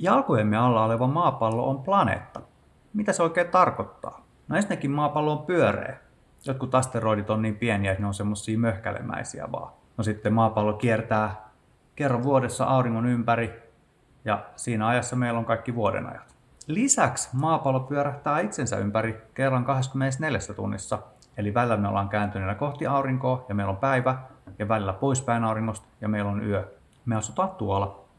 Jalkojemme alla oleva maapallo on planeetta. Mitä se oikein tarkoittaa? No ensinnäkin maapallo on pyöreä. Jotkut asteroidit on niin pieniä, että ne on semmosia möhkälemäisiä vaan. No sitten maapallo kiertää kerran vuodessa auringon ympäri ja siinä ajassa meillä on kaikki vuodenajat. Lisäksi maapallo pyörähtää itsensä ympäri kerran 24 tunnissa, eli välillä me ollaan kääntyneenä kohti aurinkoa ja meillä on päivä, ja välillä poispäin auringosta ja meillä on yö. Me asutaan tuolla